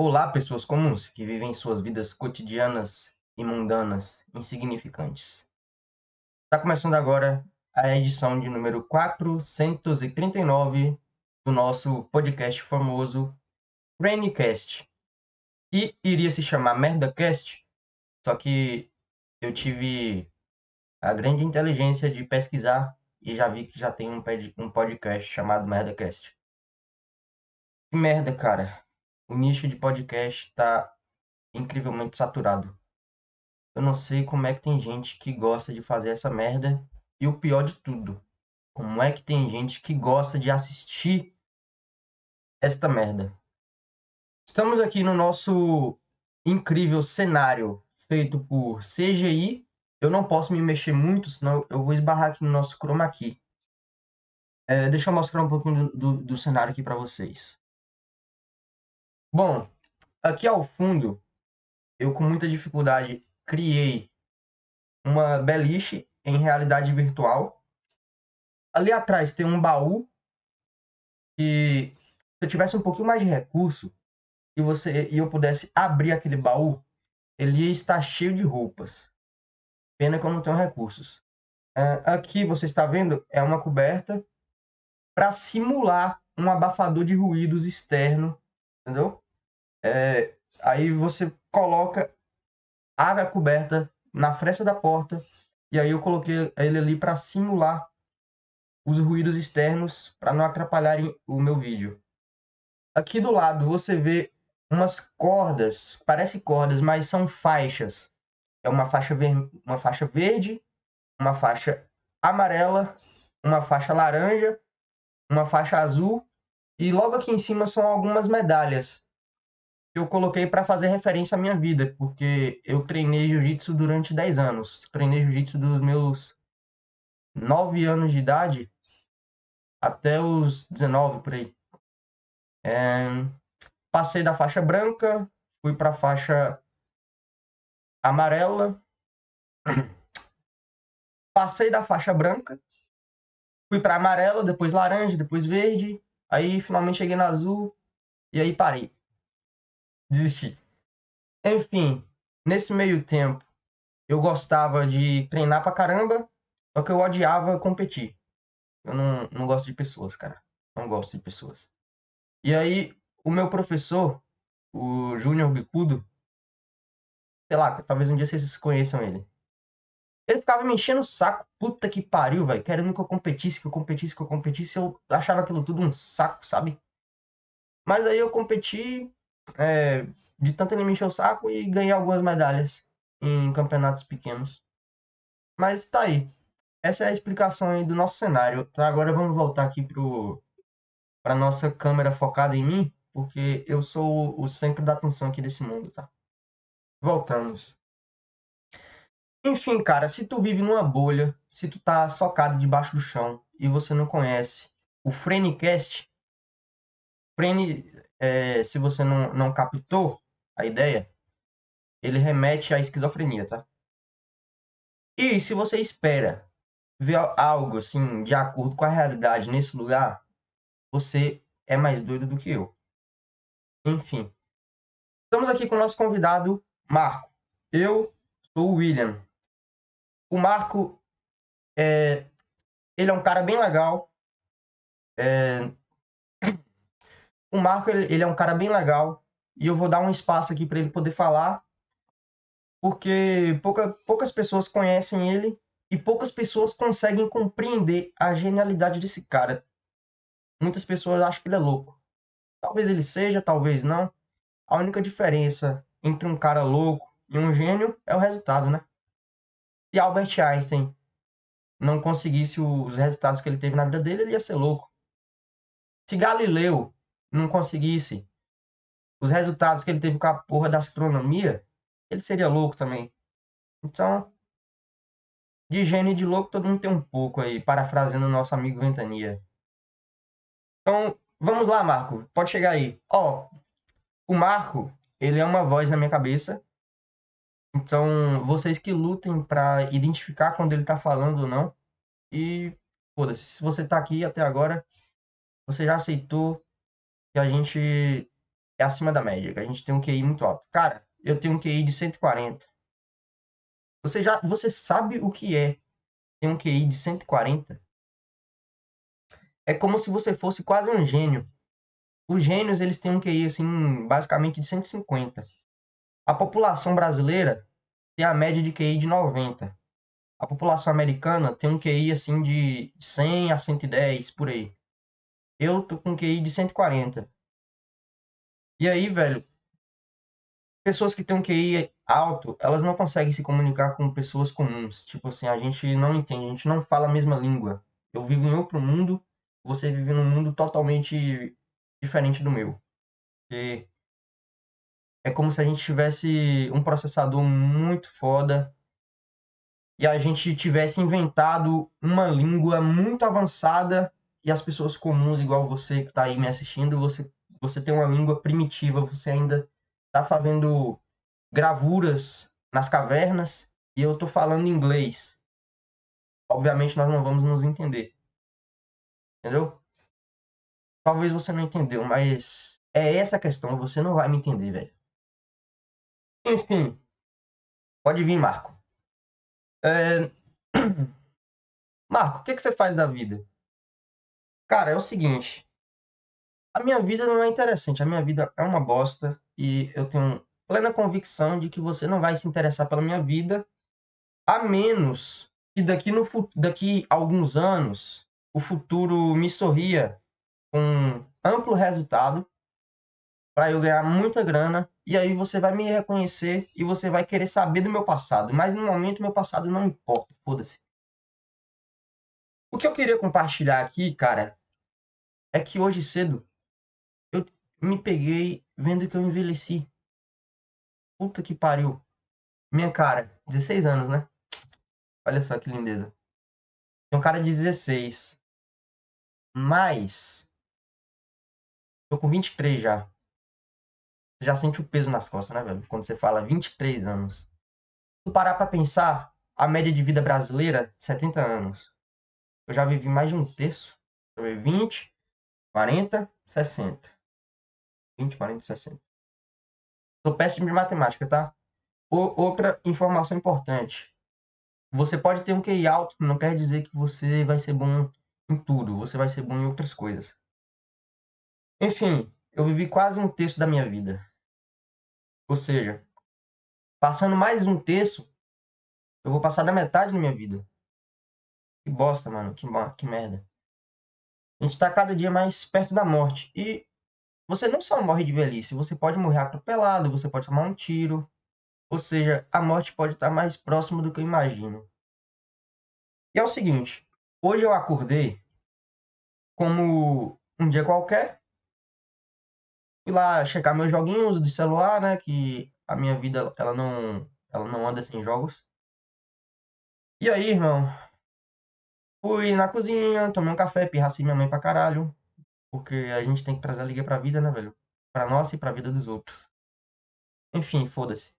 Olá, pessoas comuns que vivem suas vidas cotidianas e mundanas, insignificantes. Está começando agora a edição de número 439 do nosso podcast famoso Raincast. E iria se chamar MerdaCast, só que eu tive a grande inteligência de pesquisar e já vi que já tem um podcast chamado MerdaCast. Que merda, cara o nicho de podcast está incrivelmente saturado. Eu não sei como é que tem gente que gosta de fazer essa merda. E o pior de tudo, como é que tem gente que gosta de assistir esta merda. Estamos aqui no nosso incrível cenário feito por CGI. Eu não posso me mexer muito, senão eu vou esbarrar aqui no nosso chroma key. É, deixa eu mostrar um pouquinho do, do, do cenário aqui para vocês. Bom, aqui ao fundo, eu com muita dificuldade criei uma beliche em realidade virtual. Ali atrás tem um baú e se eu tivesse um pouquinho mais de recurso e você e eu pudesse abrir aquele baú, ele ia estar cheio de roupas. Pena que eu não tenho recursos. É, aqui você está vendo é uma coberta para simular um abafador de ruídos externo entendeu? É, aí você coloca a coberta na fresta da porta e aí eu coloquei ele ali para simular os ruídos externos para não atrapalharem o meu vídeo. Aqui do lado você vê umas cordas, parece cordas, mas são faixas. É uma faixa, ver... uma faixa verde, uma faixa amarela, uma faixa laranja, uma faixa azul e logo aqui em cima são algumas medalhas que eu coloquei para fazer referência à minha vida, porque eu treinei jiu-jitsu durante 10 anos. Treinei jiu-jitsu dos meus 9 anos de idade até os 19 por aí. É... Passei da faixa branca, fui para a faixa amarela. Passei da faixa branca, fui para amarela, depois laranja, depois verde, Aí finalmente cheguei na azul e aí parei. Desisti. Enfim, nesse meio tempo, eu gostava de treinar pra caramba, só que eu odiava competir. Eu não, não gosto de pessoas, cara. Não gosto de pessoas. E aí, o meu professor, o Júnior Bicudo, sei lá, talvez um dia vocês conheçam ele. Ele ficava me enchendo o saco, puta que pariu, velho, querendo que eu competisse, que eu competisse, que eu competisse. Eu achava aquilo tudo um saco, sabe? Mas aí eu competi, é, de tanto ele me encher o saco e ganhei algumas medalhas em campeonatos pequenos. Mas tá aí. Essa é a explicação aí do nosso cenário. Tá, agora vamos voltar aqui pro para nossa câmera focada em mim, porque eu sou o centro da atenção aqui desse mundo, tá? Voltamos. Enfim, cara, se tu vive numa bolha, se tu tá socado debaixo do chão e você não conhece o Frenicast, Frene, é, se você não, não captou a ideia, ele remete à esquizofrenia, tá? E se você espera ver algo assim de acordo com a realidade nesse lugar, você é mais doido do que eu. Enfim, estamos aqui com o nosso convidado Marco. Eu sou o William, o Marco, é, ele é um cara bem legal. É, o Marco, ele, ele, é um cara bem legal. E eu vou dar um espaço aqui para ele poder falar. Porque pouca, poucas pessoas conhecem ele e poucas pessoas conseguem compreender a genialidade desse cara. Muitas pessoas acham que ele é louco. Talvez ele seja, talvez não. A única diferença entre um cara louco e um gênio é o resultado, né? Se Albert Einstein não conseguisse os resultados que ele teve na vida dele, ele ia ser louco. Se Galileu não conseguisse os resultados que ele teve com a porra da astronomia, ele seria louco também. Então, de gênio e de louco, todo mundo tem um pouco aí, parafraseando o nosso amigo Ventania. Então, vamos lá, Marco. Pode chegar aí. Ó, o Marco, ele é uma voz na minha cabeça então, vocês que lutem para identificar quando ele tá falando ou não. E, foda-se, se você tá aqui até agora, você já aceitou que a gente é acima da média, que a gente tem um QI muito alto. Cara, eu tenho um QI de 140. Você já, você sabe o que é ter um QI de 140? É como se você fosse quase um gênio. Os gênios, eles têm um QI, assim, basicamente de 150. A população brasileira tem a média de QI de 90. A população americana tem um QI, assim, de 100 a 110, por aí. Eu tô com QI de 140. E aí, velho, pessoas que têm um QI alto, elas não conseguem se comunicar com pessoas comuns. Tipo assim, a gente não entende, a gente não fala a mesma língua. Eu vivo em outro mundo, você vive num mundo totalmente diferente do meu. E é como se a gente tivesse um processador muito foda e a gente tivesse inventado uma língua muito avançada e as pessoas comuns, igual você que está aí me assistindo, você, você tem uma língua primitiva, você ainda está fazendo gravuras nas cavernas e eu estou falando inglês. Obviamente nós não vamos nos entender. Entendeu? Talvez você não entendeu, mas é essa a questão. Você não vai me entender, velho. Enfim. Pode vir, Marco. É... Marco, o que, que você faz da vida? Cara, é o seguinte. A minha vida não é interessante. A minha vida é uma bosta. E eu tenho plena convicção de que você não vai se interessar pela minha vida, a menos que daqui, no, daqui a alguns anos o futuro me sorria com amplo resultado para eu ganhar muita grana e aí você vai me reconhecer e você vai querer saber do meu passado. Mas no momento meu passado não importa, foda-se. O que eu queria compartilhar aqui, cara, é que hoje cedo eu me peguei vendo que eu envelheci. Puta que pariu. Minha cara, 16 anos, né? Olha só que lindeza. Tem um cara de 16. Mas. Tô com 23 já. Já sente o peso nas costas, né, velho? Quando você fala 23 anos. Se parar pra pensar, a média de vida brasileira, 70 anos. Eu já vivi mais de um terço. Eu vivi 20, 40, 60. 20, 40, 60. Sou péssimo de matemática, tá? outra informação importante. Você pode ter um QI alto, não quer dizer que você vai ser bom em tudo. Você vai ser bom em outras coisas. Enfim, eu vivi quase um terço da minha vida. Ou seja, passando mais um terço, eu vou passar da metade da minha vida. Que bosta, mano. Que, que merda. A gente tá cada dia mais perto da morte. E você não só morre de velhice, você pode morrer atropelado, você pode tomar um tiro. Ou seja, a morte pode estar mais próxima do que eu imagino. E é o seguinte, hoje eu acordei como um dia qualquer. Fui lá checar meus joguinhos de celular, né, que a minha vida ela não ela não anda sem jogos. E aí, irmão, fui na cozinha, tomei um café, pirracei minha mãe pra caralho. Porque a gente tem que trazer a liga pra vida, né, velho? Pra nossa e pra vida dos outros. Enfim, foda-se.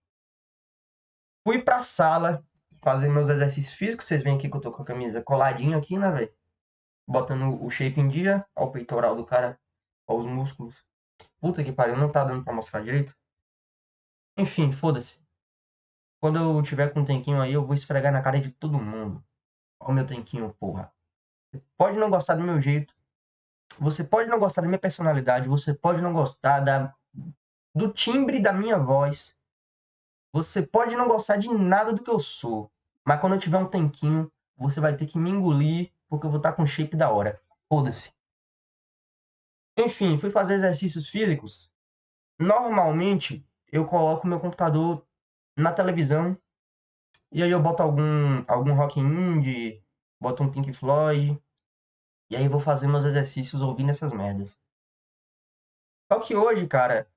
Fui pra sala fazer meus exercícios físicos. Vocês veem aqui que eu tô com a camisa coladinha aqui, né, velho? Botando o shape em dia. Ó o peitoral do cara. Ó os músculos. Puta que pariu, não tá dando pra mostrar direito. Enfim, foda-se. Quando eu tiver com um tanquinho aí, eu vou esfregar na cara de todo mundo. Ó o meu tanquinho, porra. pode não gostar do meu jeito, você pode não gostar da minha personalidade, você pode não gostar da, do timbre da minha voz, você pode não gostar de nada do que eu sou, mas quando eu tiver um tanquinho, você vai ter que me engolir, porque eu vou estar com shape da hora. Foda-se. Enfim, fui fazer exercícios físicos. Normalmente, eu coloco meu computador na televisão e aí eu boto algum, algum rock indie, boto um Pink Floyd, e aí vou fazer meus exercícios ouvindo essas merdas. Só que hoje, cara,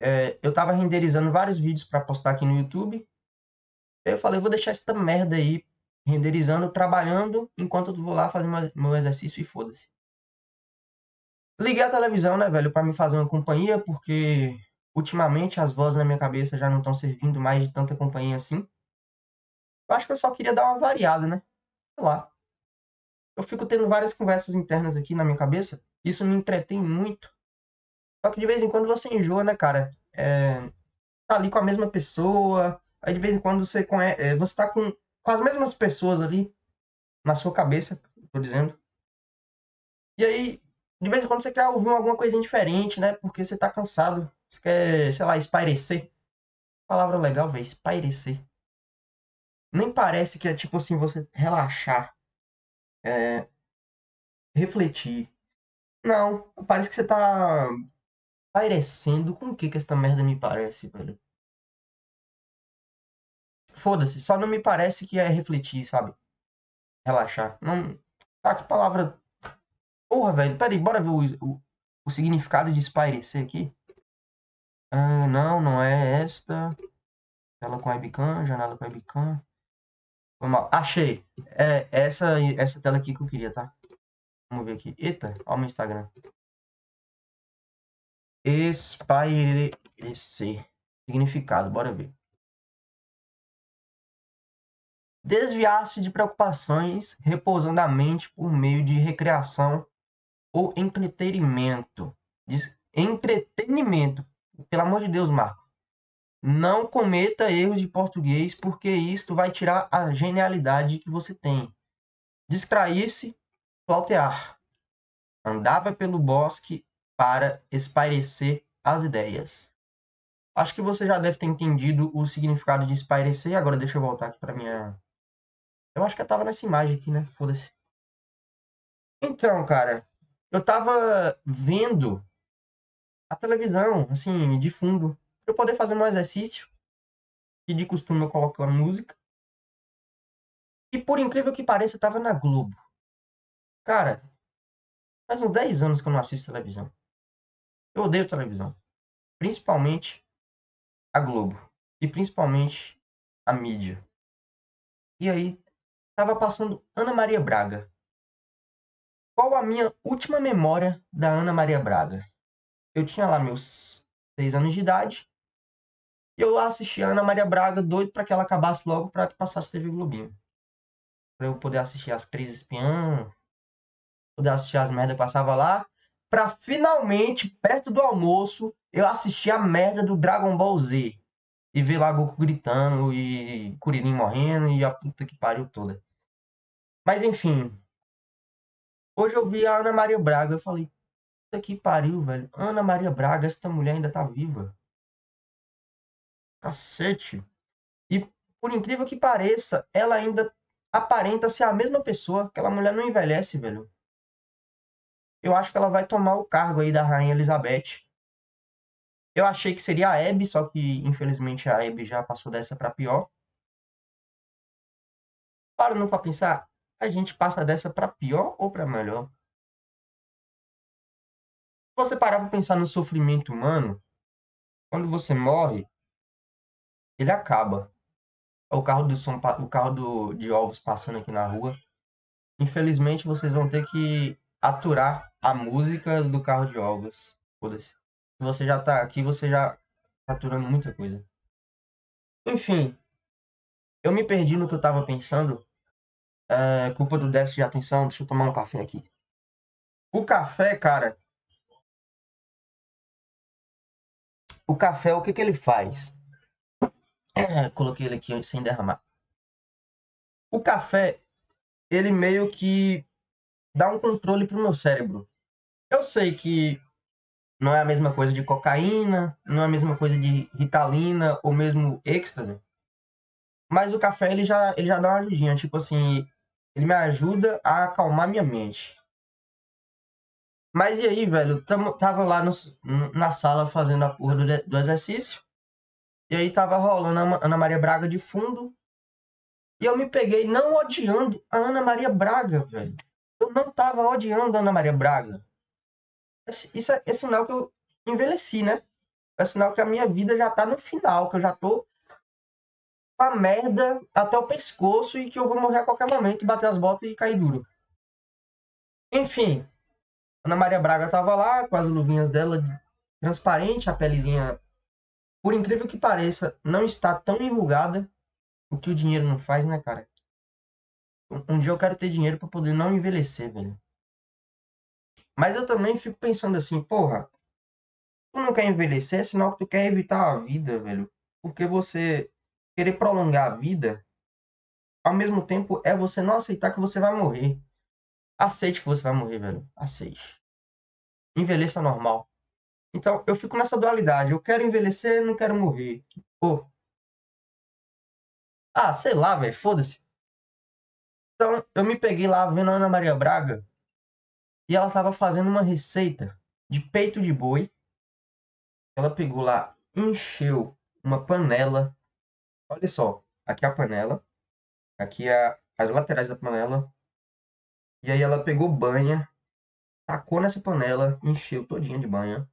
é, eu tava renderizando vários vídeos para postar aqui no YouTube. Eu falei, vou deixar essa merda aí renderizando, trabalhando, enquanto eu vou lá fazer meu exercício e foda-se. Liguei a televisão, né, velho, para me fazer uma companhia, porque ultimamente as vozes na minha cabeça já não estão servindo mais de tanta companhia assim. Eu acho que eu só queria dar uma variada, né? Sei lá eu fico tendo várias conversas internas aqui na minha cabeça. Isso me entretém muito. Só que de vez em quando você enjoa, né, cara? É, tá ali com a mesma pessoa, aí de vez em quando você conhece, é, você tá com, com as mesmas pessoas ali na sua cabeça, tô dizendo. E aí, de vez em quando você quer ouvir alguma coisinha diferente, né? Porque você tá cansado. Você quer, sei lá, espairecer. Palavra legal, velho, espairecer. Nem parece que é tipo assim, você relaxar. É, refletir. Não, parece que você tá parecendo com o que que esta merda me parece, velho. Foda-se, só não me parece que é refletir, sabe? Relaxar. Não. Ah, que palavra. Porra, velho. Pera aí, bora ver o, o, o significado de espairecer aqui. Ah, não, não é esta. Tela com webcam, janela com webcam. Foi mal. Achei. É essa, essa tela aqui que eu queria, tá? Vamos ver aqui. Eita, olha o meu Instagram. Espairecer. Significado, bora ver. Desviar-se de preocupações, repousando a mente por meio de recreação ou entretenimento. Entretenimento. Pelo amor de Deus, Marco. Não cometa erros de português, porque isto vai tirar a genialidade que você tem. Distrair-se, flautear. Andava pelo bosque para espairecer as ideias. Acho que você já deve ter entendido o significado de espairecer. Agora deixa eu voltar aqui para minha. Eu acho que eu tava nessa imagem aqui, né? Foda-se. Então, cara, eu tava vendo a televisão, assim, de fundo, para eu poder fazer um exercício. E de costume eu coloco a música. E por incrível que pareça, eu tava na Globo. Cara, faz uns 10 anos que eu não assisto televisão. Eu odeio televisão. Principalmente a Globo. E principalmente a mídia. E aí, tava passando Ana Maria Braga. Qual a minha última memória da Ana Maria Braga? Eu tinha lá meus 6 anos de idade. E eu assisti a Ana Maria Braga, doido para que ela acabasse logo para que passasse TV Globinho. Pra eu poder assistir as Três Espiãs, poder assistir as merdas que passava lá pra finalmente, perto do almoço, eu assistir a merda do Dragon Ball Z. E ver lá Goku gritando e Kuririn morrendo e a puta que pariu toda. Mas enfim. Hoje eu vi a Ana Maria Braga. Eu falei, puta que pariu, velho. Ana Maria Braga, essa mulher ainda tá viva. Cacete. E por incrível que pareça, ela ainda aparenta ser a mesma pessoa. Aquela mulher não envelhece, velho eu acho que ela vai tomar o cargo aí da Rainha Elizabeth. Eu achei que seria a Abby, só que infelizmente a Abby já passou dessa para pior. Parando para pensar, a gente passa dessa para pior ou para melhor? Se você parar para pensar no sofrimento humano, quando você morre, ele acaba. O carro do São o carro do, de ovos passando aqui na rua. Infelizmente, vocês vão ter que aturar a música do carro de ovos. Foda-se. Se você já tá aqui, você já tá aturando muita coisa. Enfim, eu me perdi no que eu tava pensando. É culpa do déficit de atenção. Deixa eu tomar um café aqui. O café, cara. O café, o que que ele faz? Coloquei ele aqui sem derramar. O café, ele meio que dá um controle pro meu cérebro. Eu sei que não é a mesma coisa de cocaína, não é a mesma coisa de ritalina ou mesmo êxtase. Mas o café ele já, ele já dá uma ajudinha, tipo assim, ele me ajuda a acalmar minha mente. Mas e aí, velho, tamo, tava lá no, na sala fazendo a porra do, do exercício. E aí tava rolando a Ana Maria Braga de fundo. E eu me peguei não odiando a Ana Maria Braga, velho. Eu não tava odiando a Ana Maria Braga. Isso é, é sinal que eu envelheci, né? É sinal que a minha vida já tá no final, que eu já tô a merda até o pescoço e que eu vou morrer a qualquer momento, bater as botas e cair duro. Enfim, Ana Maria Braga tava lá com as luvinhas dela transparente, a pelezinha, por incrível que pareça, não está tão enrugada. O que o dinheiro não faz, né, cara? Um dia eu quero ter dinheiro para poder não envelhecer, velho. Mas eu também fico pensando assim, porra, tu não quer envelhecer, é que tu quer evitar a vida, velho. Porque você querer prolongar a vida, ao mesmo tempo, é você não aceitar que você vai morrer. Aceite que você vai morrer, velho. Aceite. Envelheça normal. Então, eu fico nessa dualidade. Eu quero envelhecer, não quero morrer. Pô. Ah, sei lá, velho. Foda-se. Então, eu me peguei lá vendo a Ana Maria Braga e ela estava fazendo uma receita de peito de boi. Ela pegou lá, encheu uma panela. Olha só, aqui é a panela, aqui é as laterais da panela. E aí ela pegou banha, tacou nessa panela, encheu todinha de banha.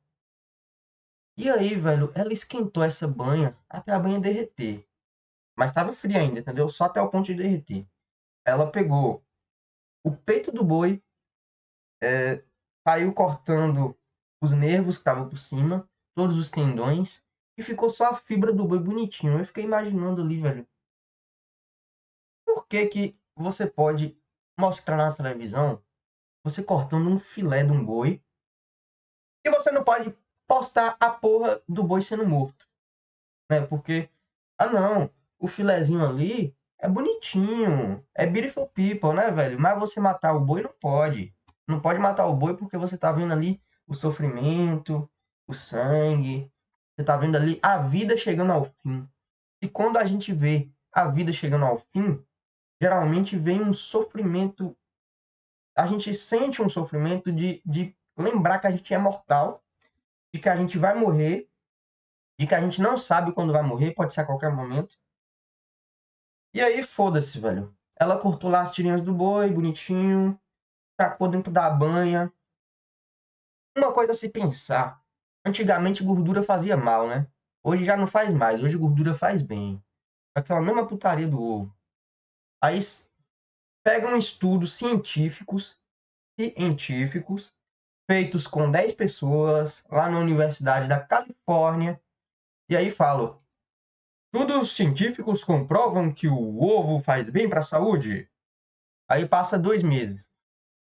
E aí, velho, ela esquentou essa banha até a banha derreter. Mas estava fria ainda, entendeu? Só até o ponto de derreter. Ela pegou o peito do boi, é, saiu cortando os nervos que estavam por cima, todos os tendões, e ficou só a fibra do boi bonitinho. Eu fiquei imaginando ali, velho. Por que que você pode mostrar na televisão você cortando um filé de um boi e você não pode postar a porra do boi sendo morto? Né? Porque, ah não, o filézinho ali é bonitinho, é beautiful people, né, velho? Mas você matar o boi não pode. Não pode matar o boi porque você tá vendo ali o sofrimento, o sangue. Você tá vendo ali a vida chegando ao fim. E quando a gente vê a vida chegando ao fim, geralmente vem um sofrimento. A gente sente um sofrimento de, de lembrar que a gente é mortal, de que a gente vai morrer, de que a gente não sabe quando vai morrer, pode ser a qualquer momento. E aí, foda-se, velho. Ela cortou lá as tirinhas do boi, bonitinho tacou dentro da banha. Uma coisa a se pensar. Antigamente gordura fazia mal, né? Hoje já não faz mais. Hoje gordura faz bem. Aquela mesma putaria do ovo. Aí pegam estudos científicos, científicos, feitos com 10 pessoas lá na Universidade da Califórnia. E aí falam: Estudos científicos comprovam que o ovo faz bem para a saúde. Aí passa dois meses.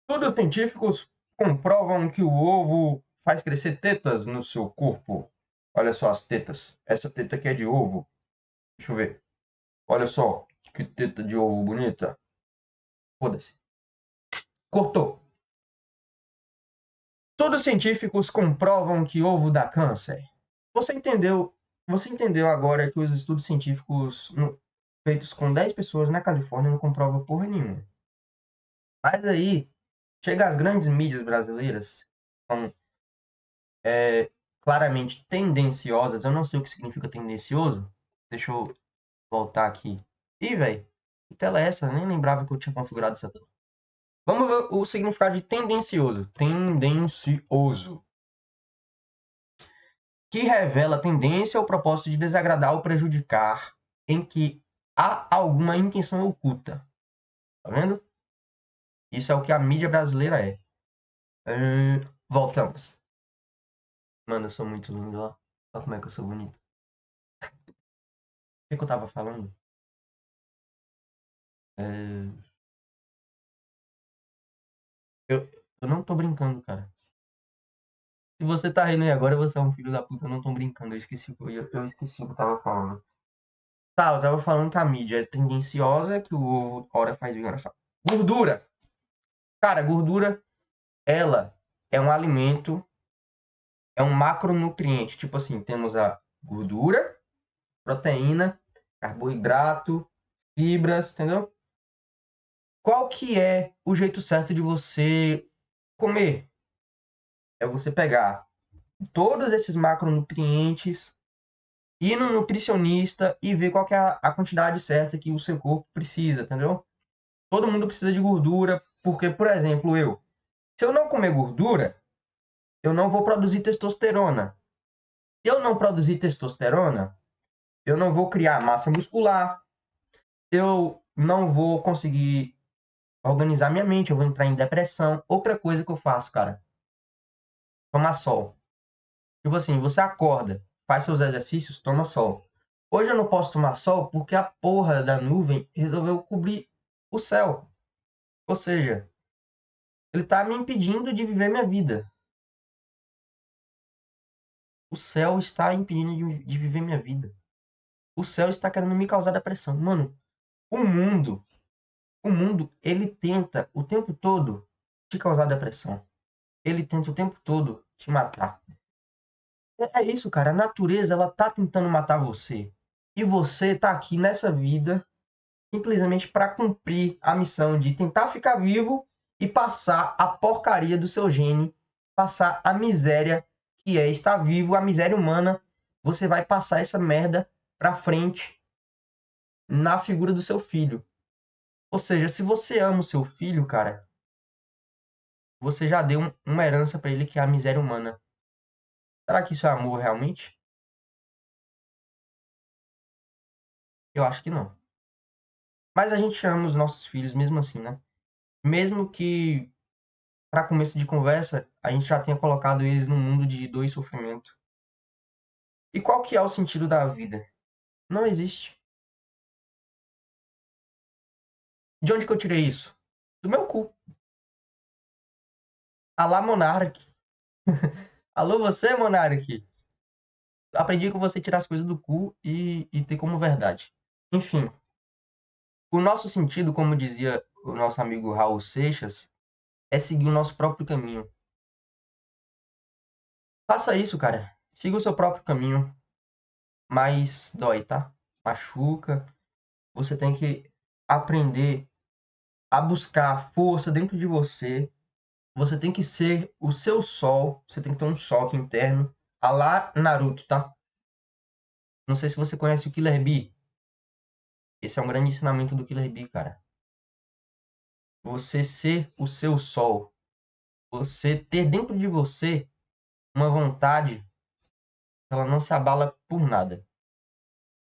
Estudos científicos comprovam que o ovo faz crescer tetas no seu corpo. Olha só as tetas. Essa teta aqui é de ovo. Deixa eu ver. Olha só que teta de ovo bonita. Foda-se. Cortou. Todos os científicos comprovam que ovo dá câncer. Você entendeu? Você entendeu agora que os estudos científicos feitos com 10 pessoas na Califórnia não comprovam porra nenhuma. Mas aí, Chega às grandes mídias brasileiras, é, claramente tendenciosas. Eu não sei o que significa tendencioso. Deixa eu voltar aqui. Ih, velho, que tela é essa? Eu nem lembrava que eu tinha configurado essa tela. Vamos ver o significado de tendencioso. Tendencioso. Que revela tendência ou propósito de desagradar ou prejudicar, em que há alguma intenção oculta. Tá vendo? Isso é o que a mídia brasileira é. Voltamos. Mano, eu sou muito lindo, ó. Olha como é que eu sou bonito. O que, que eu tava falando? É... Eu, eu não tô brincando, cara. Se você tá rindo aí agora, você é um filho da puta. Eu não tô brincando. Eu esqueci, eu, eu esqueci o que eu tava falando. Tá, eu tava falando que a mídia é tendenciosa, que o hora faz bem, hora faz. Gordura! Cara, gordura, ela é um alimento, é um macronutriente. Tipo assim, temos a gordura, proteína, carboidrato, fibras, entendeu? Qual que é o jeito certo de você comer? É você pegar todos esses macronutrientes, ir no nutricionista e ver qual que é a quantidade certa que o seu corpo precisa, entendeu? Todo mundo precisa de gordura, porque, por exemplo, eu, se eu não comer gordura, eu não vou produzir testosterona. Se eu não produzir testosterona, eu não vou criar massa muscular, eu não vou conseguir organizar minha mente, eu vou entrar em depressão. Outra coisa que eu faço, cara, tomar sol. Tipo assim, você acorda, faz seus exercícios, toma sol. Hoje eu não posso tomar sol porque a porra da nuvem resolveu cobrir o céu. Ou seja, ele está me impedindo de viver minha vida. O céu está impedindo de, de viver minha vida. O céu está querendo me causar depressão. Mano, o mundo, o mundo, ele tenta o tempo todo te causar depressão. Ele tenta o tempo todo te matar. É isso, cara. A natureza, ela tá tentando matar você. E você tá aqui nessa vida simplesmente para cumprir a missão de tentar ficar vivo e passar a porcaria do seu gene, passar a miséria que é estar vivo, a miséria humana. Você vai passar essa merda pra frente na figura do seu filho. Ou seja, se você ama o seu filho, cara, você já deu uma herança para ele que é a miséria humana. Será que isso é amor realmente? Eu acho que não. Mas a gente ama os nossos filhos mesmo assim, né? Mesmo que, para começo de conversa, a gente já tenha colocado eles num mundo de dor e sofrimento. E qual que é o sentido da vida? Não existe. De onde que eu tirei isso? Do meu cu. Alá Monark. Alô você, Monark. Aprendi com você tirar as coisas do cu e, e ter como verdade. Enfim, o nosso sentido, como dizia o nosso amigo Raul Seixas, é seguir o nosso próprio caminho. Faça isso, cara. Siga o seu próprio caminho. Mas dói, tá? Machuca. Você tem que aprender a buscar força dentro de você. Você tem que ser o seu sol. Você tem que ter um sol aqui interno. A lá Naruto, tá? Não sei se você conhece o Killer Bee. Esse é um grande ensinamento do Killer Bee, cara. Você ser o seu sol. Você ter dentro de você uma vontade ela não se abala por nada.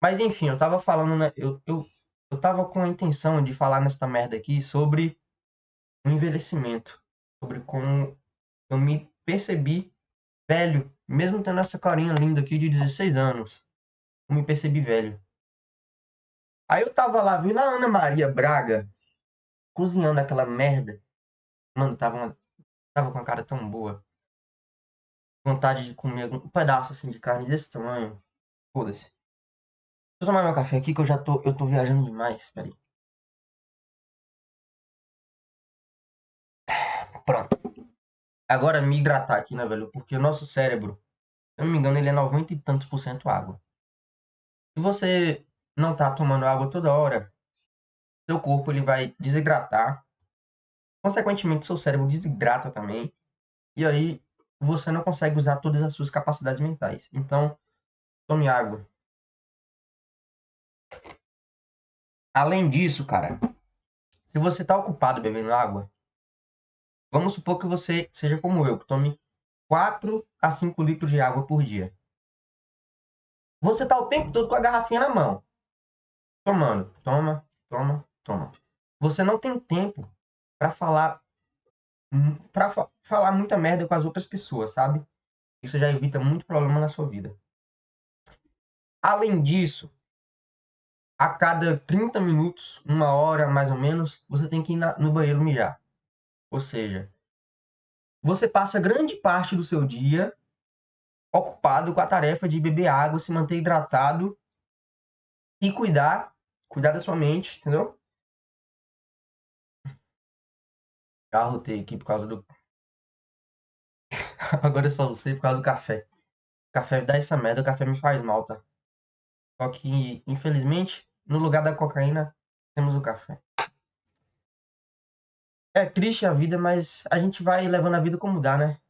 Mas enfim, eu tava falando, né? Eu, eu, eu tava com a intenção de falar nesta merda aqui sobre o envelhecimento. Sobre como eu me percebi velho, mesmo tendo essa carinha linda aqui de 16 anos. Eu me percebi velho. Aí eu tava lá vendo a Ana Maria Braga cozinhando aquela merda. Mano, tava, uma, tava com uma cara tão boa. Vontade de comer um pedaço assim de carne desse tamanho. Foda-se. Deixa eu tomar meu café aqui que eu já tô, eu tô viajando demais. Peraí. Pronto. Agora me hidratar aqui, né, velho? Porque o nosso cérebro, se eu não me engano, ele é 90 e tantos por cento água. Se você não tá tomando água toda hora, seu corpo ele vai desidratar. Consequentemente, seu cérebro desidrata também. E aí você não consegue usar todas as suas capacidades mentais. Então, tome água. Além disso, cara, se você está ocupado bebendo água, vamos supor que você seja como eu, que tome 4 a 5 litros de água por dia. Você está o tempo todo com a garrafinha na mão tomando. Toma, toma, toma. Você não tem tempo para falar para fa falar muita merda com as outras pessoas, sabe? Isso já evita muito problema na sua vida. Além disso, a cada 30 minutos, uma hora mais ou menos, você tem que ir na, no banheiro mijar. Ou seja, você passa grande parte do seu dia ocupado com a tarefa de beber água, se manter hidratado e cuidar cuidar da sua mente, entendeu? Já rotei aqui por causa do. Agora eu só sei por causa do café. O café dá essa merda, o café me faz mal, tá? Só que, infelizmente, no lugar da cocaína, temos o café. É triste a vida, mas a gente vai levando a vida como dá, né?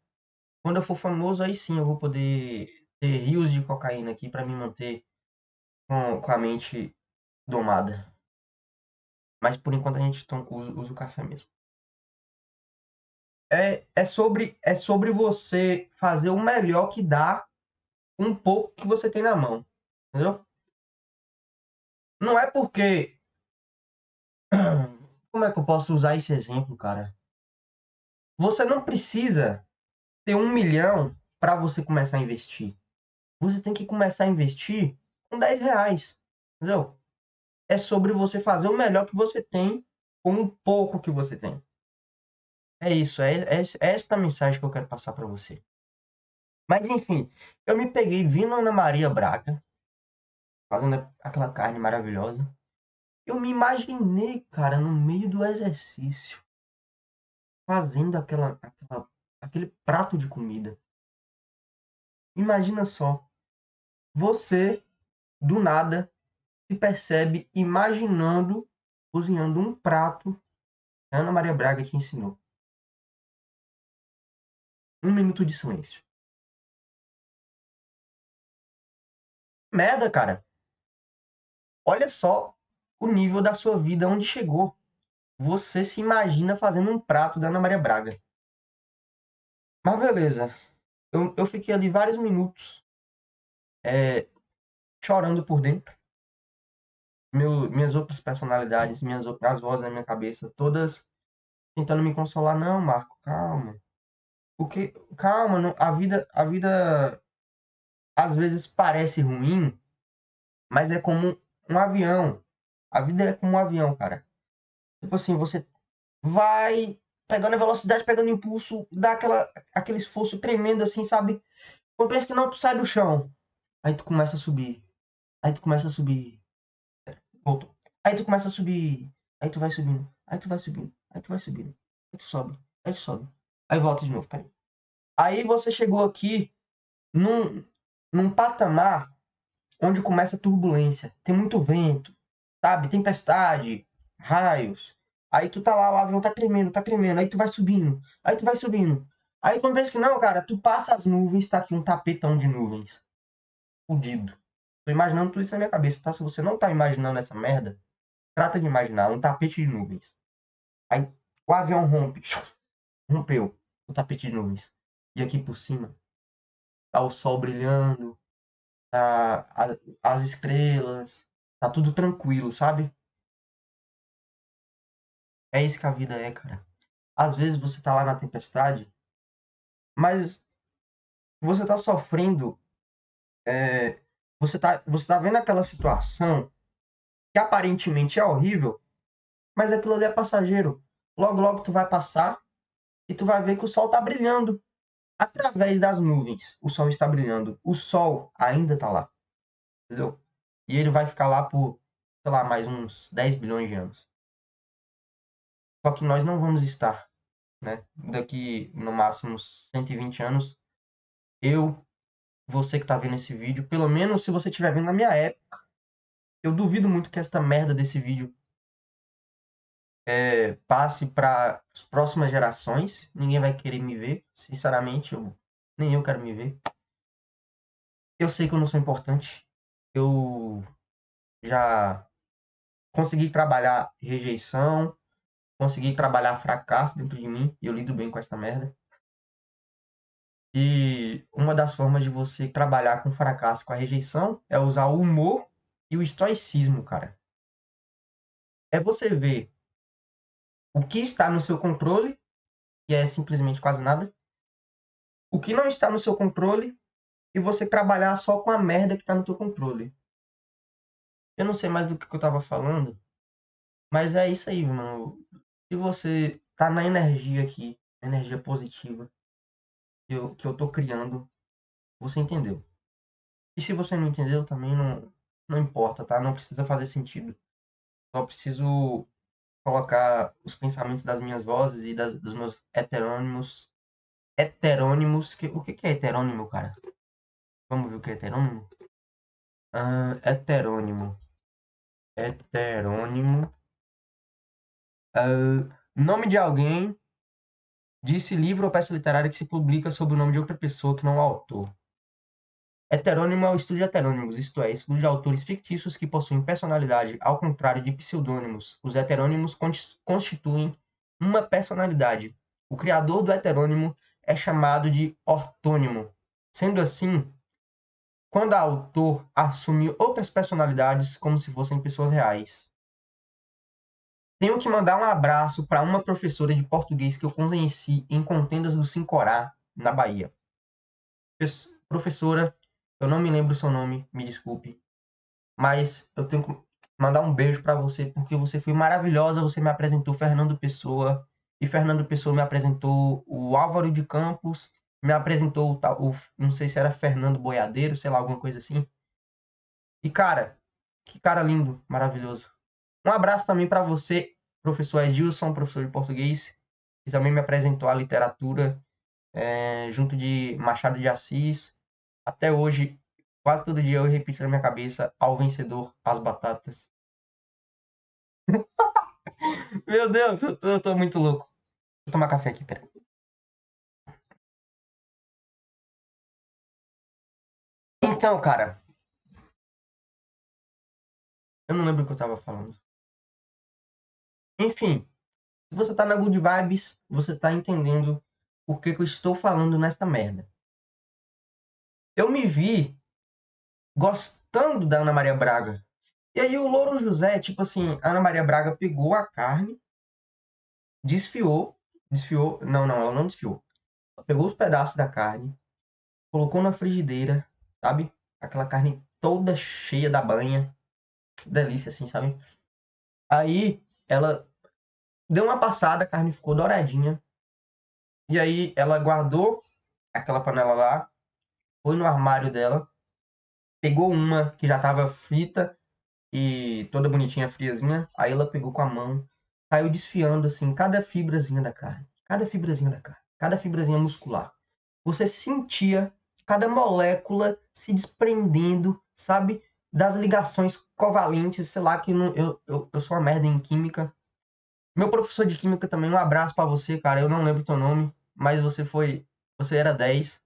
Quando eu for famoso, aí sim eu vou poder ter rios de cocaína aqui para me manter com, com a mente domada. Mas por enquanto a gente usa o café mesmo. É, é, sobre, é sobre você fazer o melhor que dá um pouco que você tem na mão. Entendeu? Não é porque. Como é que eu posso usar esse exemplo, cara? Você não precisa ter um milhão para você começar a investir. Você tem que começar a investir com 10 reais. Entendeu? é sobre você fazer o melhor que você tem com o pouco que você tem. É isso, é, é, é esta mensagem que eu quero passar para você. Mas enfim, eu me peguei vindo Ana Maria Braga, fazendo aquela carne maravilhosa. Eu me imaginei, cara, no meio do exercício, fazendo aquela, aquela, aquele prato de comida. Imagina só, você do nada se percebe imaginando cozinhando um prato que Ana Maria Braga te ensinou. Um minuto de silêncio. Merda, cara. Olha só o nível da sua vida onde chegou. Você se imagina fazendo um prato da Ana Maria Braga. Mas beleza. Eu, eu fiquei ali vários minutos é, chorando por dentro. Meu, minhas outras personalidades, minhas as vozes na minha cabeça, todas tentando me consolar. Não, Marco, calma. Porque, calma, não, a vida, a vida às vezes parece ruim, mas é como um avião. A vida é como um avião, cara. Tipo assim, você vai pegando a velocidade, pegando impulso, dá aquela, aquele esforço tremendo assim, sabe? Quando pensa que não, tu sai do chão. Aí tu começa a subir. Aí tu começa a subir. Voltou. Aí tu começa a subir. Aí tu vai subindo. Aí tu vai subindo. Aí tu vai subindo. Aí tu sobe. Aí tu sobe. Aí volta de novo. Peraí. Aí você chegou aqui num, num patamar onde começa a turbulência. Tem muito vento, sabe? Tempestade, raios. Aí tu tá lá, o avião tá tremendo, tá tremendo. Aí tu vai subindo. Aí tu vai subindo. Aí quando pensa que não, cara, tu passa as nuvens, tá aqui um tapetão de nuvens. Fudido. Tô imaginando tudo isso na minha cabeça, tá? Se você não tá imaginando essa merda, trata de imaginar um tapete de nuvens. Aí o avião rompe. Rompeu o tapete de nuvens. E aqui por cima tá o sol brilhando, tá as estrelas, tá tudo tranquilo, sabe? É isso que a vida é, cara. Às vezes você tá lá na tempestade, mas você tá sofrendo. É, você, tá, você tá vendo aquela situação que aparentemente é horrível, mas aquilo ali é passageiro. Logo, logo tu vai passar e tu vai ver que o sol tá brilhando através das nuvens. O sol está brilhando. O sol ainda está lá. Entendeu? E ele vai ficar lá por, sei lá, mais uns 10 bilhões de anos. Só que nós não vamos estar, né? Daqui, no máximo, 120 anos, eu, você que está vendo esse vídeo, pelo menos se você estiver vendo na minha época, eu duvido muito que esta merda desse vídeo é, passe para as próximas gerações. Ninguém vai querer me ver, sinceramente, eu, nem eu quero me ver. Eu sei que eu não sou importante. Eu já consegui trabalhar rejeição, consegui trabalhar fracasso dentro de mim e eu lido bem com essa merda. E uma das formas de você trabalhar com fracasso, com a rejeição, é usar o humor e o estoicismo, cara. É você ver o que está no seu controle, que é simplesmente quase nada, o que não está no seu controle e você trabalhar só com a merda que está no seu controle. Eu não sei mais do que eu estava falando, mas é isso aí, mano. Se você tá na energia aqui, energia positiva que eu, que eu tô criando, você entendeu. E se você não entendeu, também não, não importa, tá? Não precisa fazer sentido. Só preciso colocar os pensamentos das minhas vozes e das, dos meus heterônimos. Heterônimos. Que, o que, que é heterônimo, cara? Vamos ver o que é heterônimo? Uh, heterônimo. Heterônimo. Uh, nome de alguém. Disse livro ou peça literária que se publica sob o nome de outra pessoa que não é o autor. Heterônimo é o estudo de heterônimos, isto é, estudo de autores fictícios que possuem personalidade, ao contrário de pseudônimos. Os heterônimos constituem uma personalidade. O criador do heterônimo é chamado de ortônimo. Sendo assim, quando o autor assume outras personalidades como se fossem pessoas reais. Tenho que mandar um abraço para uma professora de português que eu conheci em Contendas do Sincorá, na Bahia. Professora eu não me lembro o seu nome, me desculpe. Mas eu tenho que mandar um beijo para você porque você foi maravilhosa. Você me apresentou Fernando Pessoa e Fernando Pessoa me apresentou o Álvaro de Campos, me apresentou o, o- não sei se era Fernando Boiadeiro, sei lá, alguma coisa assim. E cara, que cara lindo, maravilhoso. Um abraço também para você, professor Edilson, professor de português, que também me apresentou a literatura é, junto de Machado de Assis. Até hoje, quase todo dia eu repito na minha cabeça: ao vencedor, as batatas. Meu Deus, eu tô, eu tô muito louco. Vou tomar café aqui, peraí. Então, cara. Eu não lembro o que eu tava falando. Enfim, se você tá na good vibes, você tá entendendo o que, que eu estou falando nesta merda. Eu me vi gostando da Ana Maria Braga. E aí o Louro José, tipo assim, a Ana Maria Braga pegou a carne, desfiou, desfiou, não, não, ela não desfiou. Ela pegou os pedaços da carne, colocou na frigideira, sabe? Aquela carne toda cheia da banha. Delícia, assim, sabe? Aí ela deu uma passada, a carne ficou douradinha. E aí ela guardou aquela panela lá, foi no armário dela, pegou uma que já estava frita e toda bonitinha, friazinha. Aí ela pegou com a mão, saiu desfiando assim cada fibrazinha da carne, cada fibrazinha da carne, cada fibrazinha muscular. Você sentia cada molécula se desprendendo, sabe? Das ligações covalentes, sei lá, que não, eu, eu, eu sou uma merda em química. Meu professor de química também, um abraço para você, cara. Eu não lembro teu nome, mas você foi. Você era 10.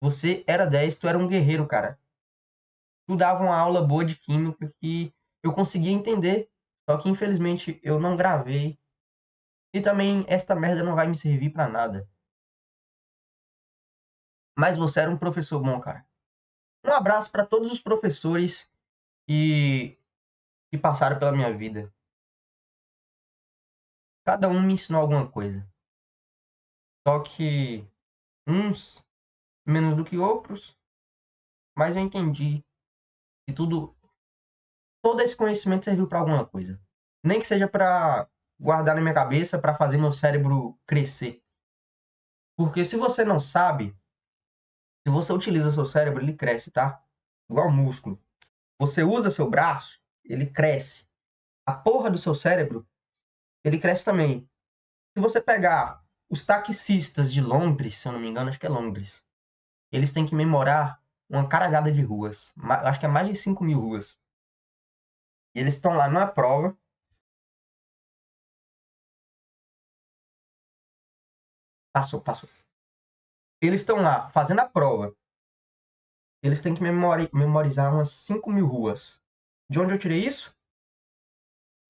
Você era 10, tu era um guerreiro, cara. Tu dava uma aula boa de química que eu conseguia entender, só que infelizmente eu não gravei. E também esta merda não vai me servir para nada. Mas você era um professor bom, cara. Um abraço para todos os professores que, que passaram pela minha vida. Cada um me ensinou alguma coisa. Só que uns menos do que outros, mas eu entendi que tudo todo esse conhecimento serviu para alguma coisa. Nem que seja para guardar na minha cabeça, para fazer meu cérebro crescer. Porque se você não sabe, se você utiliza seu cérebro, ele cresce, tá? Igual músculo. Você usa seu braço, ele cresce. A porra do seu cérebro, ele cresce também. Se você pegar os taxistas de Londres, se eu não me engano, acho que é Londres, eles têm que memorar uma caralhada de ruas. Acho que é mais de 5 mil ruas. E eles estão lá numa prova. Passou, passou. Eles estão lá fazendo a prova. Eles têm que memori memorizar umas 5 mil ruas. De onde eu tirei isso?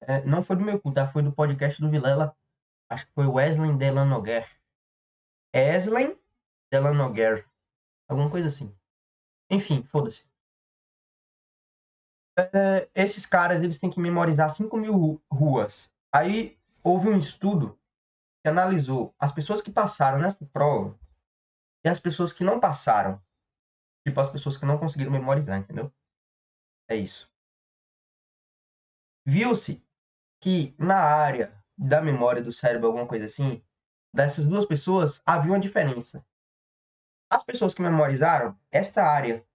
É, não foi do meu cu, tá? Foi do podcast do Vilela. Acho que foi Wesley Delanoguer. Wesley Delanoguer. Alguma coisa assim. Enfim, foda-se. É, esses caras, eles têm que memorizar 5 mil ruas. Aí, houve um estudo que analisou as pessoas que passaram nessa prova e as pessoas que não passaram. Tipo, as pessoas que não conseguiram memorizar, entendeu? É isso. Viu-se que na área da memória do cérebro, alguma coisa assim, dessas duas pessoas havia uma diferença. As pessoas que memorizaram, esta área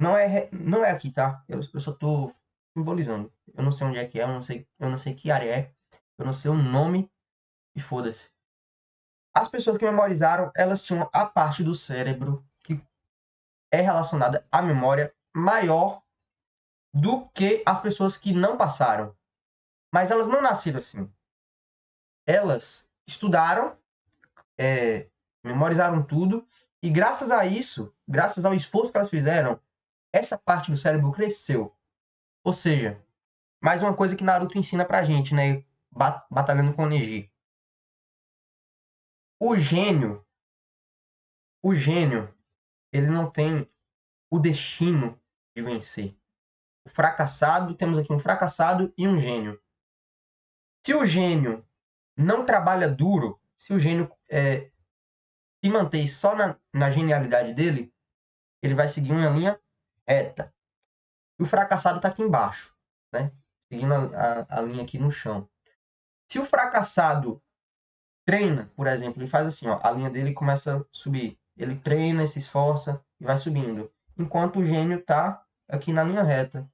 não é, não é aqui, tá? Eu, eu só tô simbolizando. Eu não sei onde é que é, eu não sei, eu não sei que área é, eu não sei o nome e foda-se. As pessoas que memorizaram, elas tinham a parte do cérebro que é relacionada à memória maior do que as pessoas que não passaram. Mas elas não nasceram assim. Elas estudaram, é, memorizaram tudo, e graças a isso, graças ao esforço que elas fizeram, essa parte do cérebro cresceu. Ou seja, mais uma coisa que Naruto ensina pra gente, né? Batalhando com o Neji. O gênio, o gênio, ele não tem o destino de vencer. O fracassado, temos aqui um fracassado e um gênio. Se o gênio não trabalha duro, se o gênio é, se mantém só na, na genialidade dele, ele vai seguir uma linha reta. E o fracassado está aqui embaixo, né? Seguindo a, a, a, linha aqui no chão. Se o fracassado treina, por exemplo, ele faz assim, ó, a linha dele começa a subir. Ele treina, se esforça e vai subindo. Enquanto o gênio tá aqui na linha reta.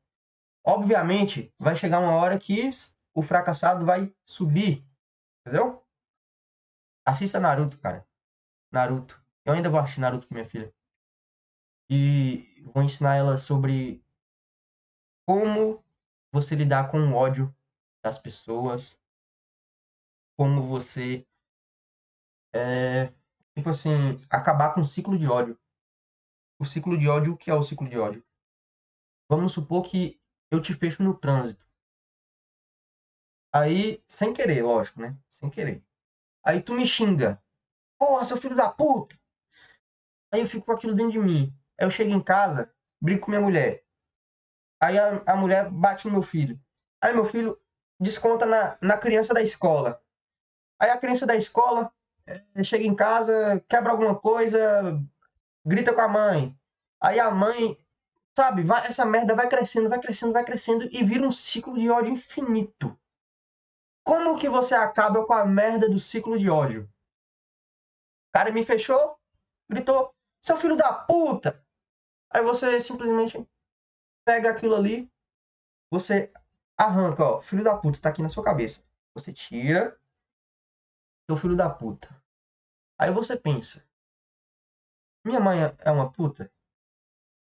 Obviamente, vai chegar uma hora que o fracassado vai subir. Entendeu? Assista Naruto, cara. Naruto. Eu ainda vou assistir Naruto com minha filha. E vou ensinar ela sobre como você lidar com o ódio das pessoas. Como você. É, tipo assim, acabar com o ciclo de ódio. O ciclo de ódio, o que é o ciclo de ódio? Vamos supor que eu te fecho no trânsito. Aí, sem querer, lógico, né? Sem querer. Aí tu me xinga. Porra, seu filho da puta! Aí eu fico com aquilo dentro de mim. Aí eu chego em casa, brigo com minha mulher. Aí a, a mulher bate no meu filho. Aí meu filho desconta na, na criança da escola. Aí a criança da escola é, chega em casa, quebra alguma coisa, grita com a mãe. Aí a mãe, sabe, vai, essa merda vai crescendo, vai crescendo, vai crescendo e vira um ciclo de ódio infinito. Como que você acaba com a merda do ciclo de ódio? O cara me fechou, gritou, seu filho da puta! Aí você simplesmente pega aquilo ali, você arranca, ó, filho da puta, tá aqui na sua cabeça. Você tira, seu filho da puta. Aí você pensa, minha mãe é uma puta?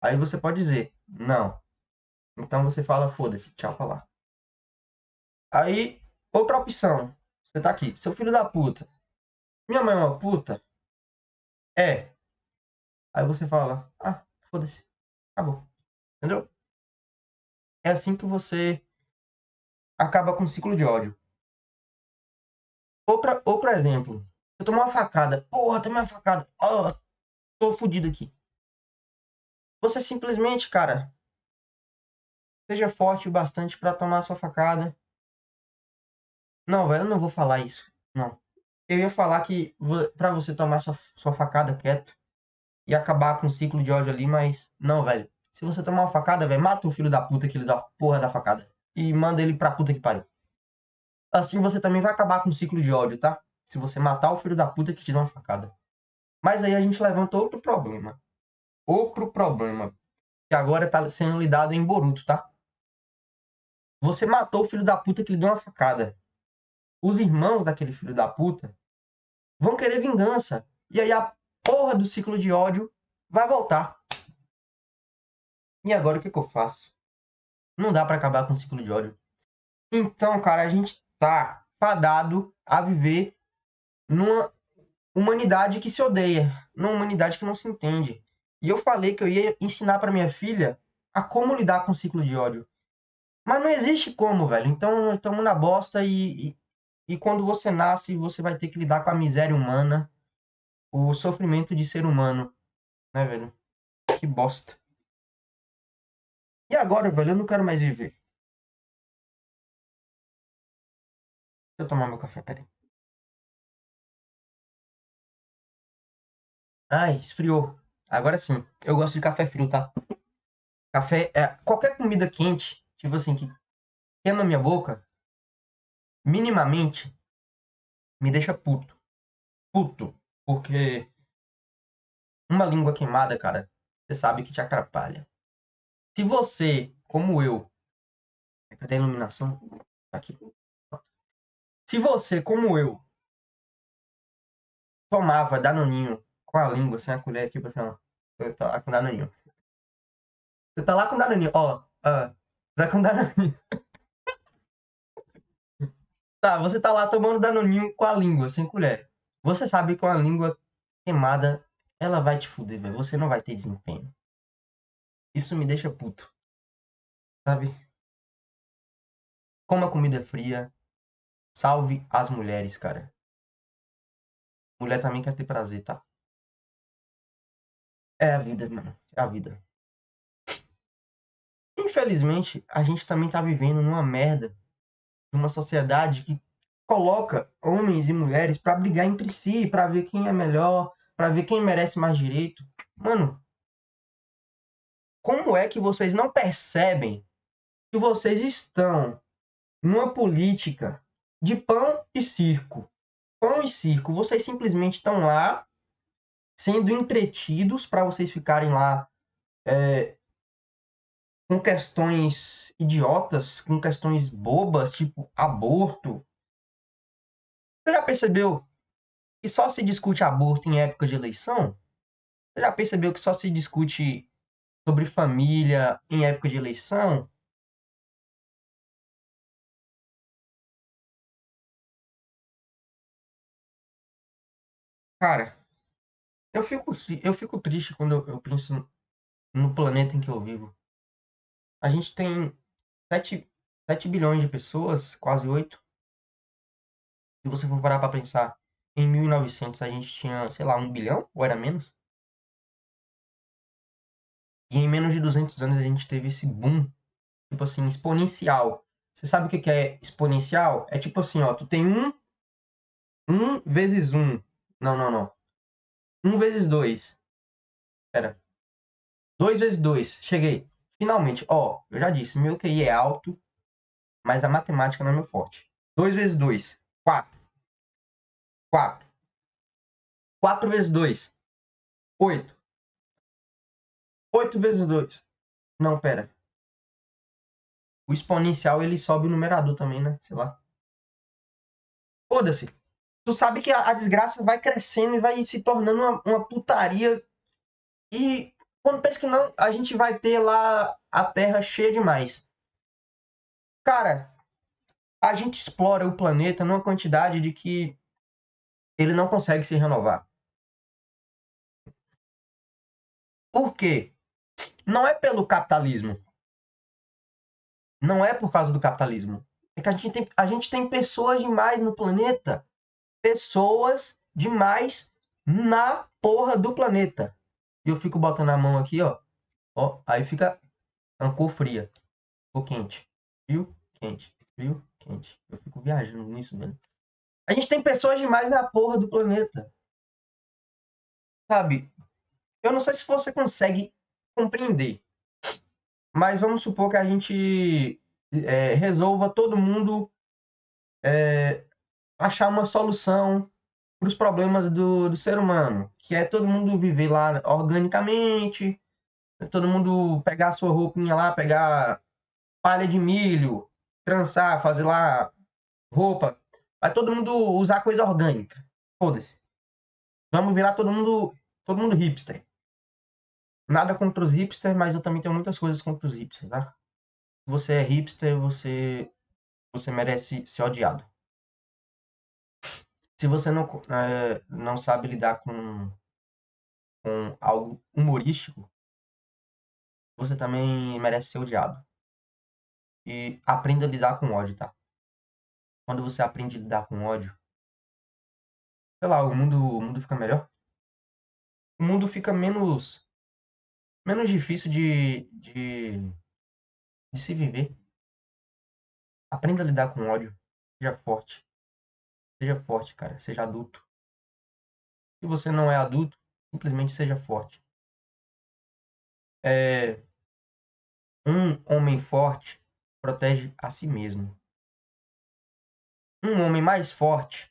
Aí você pode dizer, não. Então você fala, foda-se, tchau pra lá. Aí, outra opção. Você tá aqui, seu filho da puta. Minha mãe é uma puta? É. Aí você fala, ah, foda-se. Acabou. Entendeu? É assim que você acaba com um ciclo de ódio. Outra, outro exemplo. Você tomou uma facada. Porra, tomei uma facada. Oh, tô fudido aqui. Você simplesmente, cara, seja forte o bastante para tomar sua facada. Não, velho, eu não vou falar isso. Não. Eu ia falar que para você tomar sua, sua facada quieto e acabar com o ciclo de ódio ali, mas não, velho. Se você tomar uma facada, velho, mata o filho da puta que ele dá porra da facada e manda ele pra puta que pariu. Assim você também vai acabar com o ciclo de ódio, tá? Se você matar o filho da puta que te dá uma facada. Mas aí a gente levanta outro problema. Outro problema. Que agora tá sendo lidado em Boruto, tá? Você matou o filho da puta que lhe deu uma facada. Os irmãos daquele filho da puta vão querer vingança. E aí a porra do ciclo de ódio vai voltar. E agora o que, que eu faço? Não dá para acabar com o ciclo de ódio. Então, cara, a gente tá fadado a viver numa humanidade que se odeia, numa humanidade que não se entende. E eu falei que eu ia ensinar para minha filha a como lidar com o ciclo de ódio. Mas não existe como, velho. Então, estamos na bosta e, e, e quando você nasce, você vai ter que lidar com a miséria humana, o sofrimento de ser humano, né, velho? Que bosta. E agora, velho, eu não quero mais viver. Deixa eu tomar meu café, peraí. Ai, esfriou. Agora sim. Eu gosto de café frio, tá? Café é qualquer comida quente, tipo assim, que queima minha boca, minimamente me deixa puto. Puto, porque uma língua queimada, cara, você sabe que te atrapalha. Se você, como eu, cadê a iluminação? Tá aqui. Se você, como eu, tomava danoninho com a língua, sem a colher, tipo assim, ó, você tá lá com danoninho. Você tá lá com danoninho, ó, ó, tá com danoninho. tá, você tá lá tomando danoninho com a língua, sem colher. Você sabe que com a língua queimada, ela vai te fuder, velho. Você não vai ter desempenho. Isso me deixa puto. Sabe? Como a comida é fria. Salve as mulheres, cara. Mulher também quer ter prazer, tá? É a vida, mano. É a vida. Infelizmente, a gente também tá vivendo numa merda. Numa sociedade que coloca homens e mulheres para brigar entre si, para ver quem é melhor, para ver quem merece mais direito. Mano, como é que vocês não percebem que vocês estão numa política de pão e circo? Pão e circo. Vocês simplesmente estão lá sendo entretidos para vocês ficarem lá é, com questões idiotas, com questões bobas, tipo aborto. Você já percebeu que só se discute aborto em época de eleição? Você já percebeu que só se discute sobre família em época de eleição? Cara, eu fico, eu fico triste quando eu, eu penso no planeta em que eu vivo. A gente tem 7, 7 bilhões de pessoas, quase 8. Se você for parar para pensar, em 1900 a gente tinha, sei lá, 1 bilhão, ou era menos? E em menos de 200 anos a gente teve esse boom, tipo assim, exponencial. Você sabe o que é exponencial? É tipo assim, ó, tu tem 1, 1 vezes 1. Não, não, não. 1 vezes 2. Pera. 2 vezes 2. Cheguei. Finalmente, ó, eu já disse, meu QI é alto, mas a matemática não é meu forte. 2 vezes 2, 4. 4. 4 vezes 2, 8. 8 vezes 2. Não, pera. O exponencial, ele sobe o numerador também, né? Sei lá. Foda-se. Tu sabe que a, desgraça vai crescendo e vai se tornando uma, uma putaria. E quando pensa que não, a gente vai ter lá a Terra cheia demais. Cara, a gente explora o planeta numa quantidade de que ele não consegue se renovar. Por quê? Não é pelo capitalismo. Não é por causa do capitalismo. É que a gente tem, a gente tem pessoas demais no planeta. Pessoas demais na porra do planeta. E eu fico botando a mão aqui, ó. Ó, aí fica uma cor fria. Cor quente. Frio, quente. Frio, quente. Eu fico viajando nisso, velho. A gente tem pessoas demais na porra do planeta. Sabe? Eu não sei se você consegue compreender. Mas vamos supor que a gente é, resolva todo mundo é, achar uma solução para os problemas do, do ser humano, que é todo mundo viver lá organicamente, todo mundo pegar sua roupinha lá, pegar palha de milho, trançar, fazer lá roupa, vai todo mundo usar coisa orgânica. Foda-se. Vamos virar todo mundo, todo mundo hipster. Nada contra os hipsters, mas eu também tenho muitas coisas contra os hipsters, tá? Se você é hipster, você você merece ser odiado. Se você não, é, não sabe lidar com, com algo humorístico, você também merece ser odiado. E aprenda a lidar com ódio, tá? Quando você aprende a lidar com ódio, sei lá, o mundo, o mundo fica melhor. O mundo fica menos menos difícil de, de, de se viver. Aprenda a lidar com ódio. Seja forte. Seja forte, cara. Seja adulto. Se você não é adulto, simplesmente seja forte. É... Um homem forte protege a si mesmo. Um homem mais forte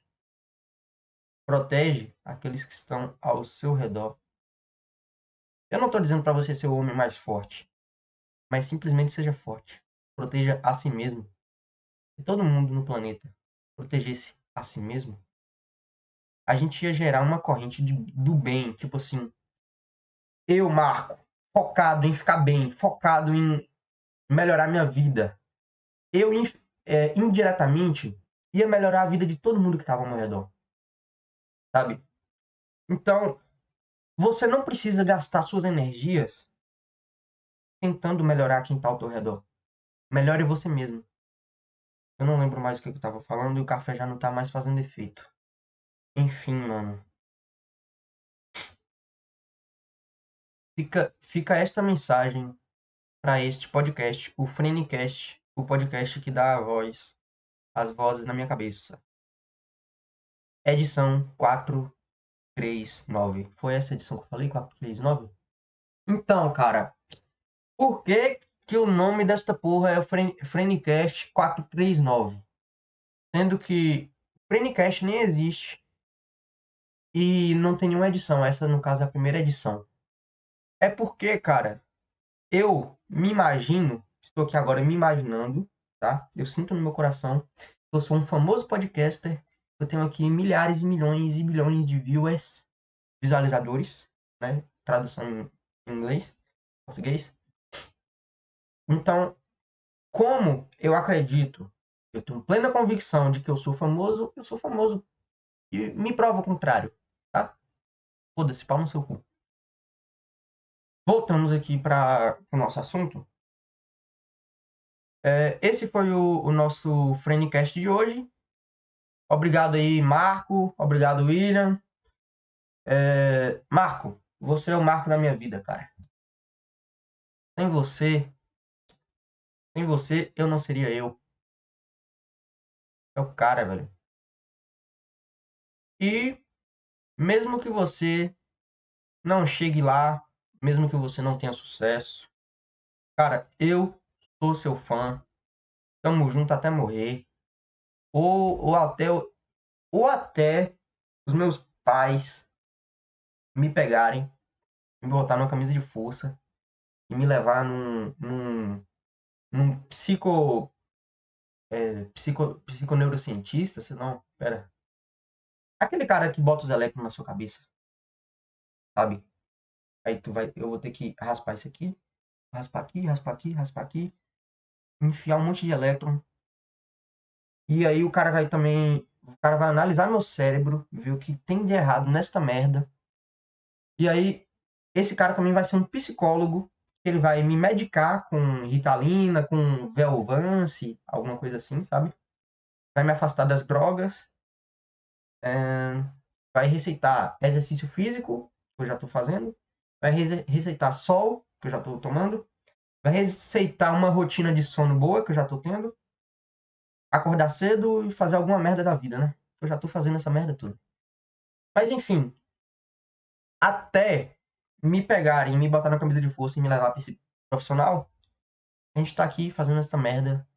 protege aqueles que estão ao seu redor. Eu não estou dizendo para você ser o homem mais forte, mas simplesmente seja forte. Proteja a si mesmo. Se todo mundo no planeta protegesse a si mesmo, a gente ia gerar uma corrente de, do bem, tipo assim, eu, Marco, focado em ficar bem, focado em melhorar minha vida. Eu, é, indiretamente, ia melhorar a vida de todo mundo que estava ao meu redor. Sabe? Então, você não precisa gastar suas energias tentando melhorar quem está ao teu redor. Melhore você mesmo. Eu não lembro mais o que eu estava falando e o café já não está mais fazendo efeito. Enfim, mano. Fica, fica esta mensagem para este podcast, o Frenicast, o podcast que dá a voz, as vozes na minha cabeça. Edição 4 439. Foi essa edição que eu falei? 439? Então, cara, por que que o nome desta porra é o Frenicast 439? Sendo que Frenicast nem existe. e não tem nenhuma edição. Essa, no caso, é a primeira edição. É porque, cara, eu me imagino, estou aqui agora me imaginando, tá? Eu sinto no meu coração, eu sou um famoso podcaster, eu tenho aqui milhares e milhões e bilhões de viewers, visualizadores, né? Tradução em inglês, português. Então, como eu acredito, eu tenho plena convicção de que eu sou famoso, eu sou famoso. E me prova o contrário, tá? Foda-se, pau no seu cu. Voltamos aqui para o nosso assunto. É, esse foi o, o nosso Frenecast de hoje. Obrigado aí, Marco. Obrigado, William. É, Marco, você é o marco da minha vida, cara. Sem você, sem você, eu não seria eu. É o cara, velho. E mesmo que você não chegue lá, mesmo que você não tenha sucesso, cara, eu sou seu fã. Tamo junto até morrer. Ou, ou até ou até os meus pais me pegarem, me botar numa camisa de força e me levar num, num num psico, é, psico, psiconeurocientista, senão, pera. Aquele cara que bota os elétrons na sua cabeça, sabe? Aí tu vai, eu vou ter que raspar isso aqui, raspar aqui, raspar aqui, raspar aqui, enfiar um monte de elétron. E aí o cara vai também, o cara vai analisar meu cérebro, ver o que tem de errado nesta merda. E aí esse cara também vai ser um psicólogo ele vai me medicar com Ritalina, com Velvance, alguma coisa assim, sabe? Vai me afastar das drogas. É, vai receitar exercício físico, que eu já estou fazendo. Vai receitar sol, que eu já estou tomando. Vai receitar uma rotina de sono boa, que eu já estou tendo. Acordar cedo e fazer alguma merda da vida, né? Eu já estou fazendo essa merda tudo. Mas enfim, até me pegarem, me botar na camisa de força e me levar pra esse profissional, a gente tá aqui fazendo essa merda.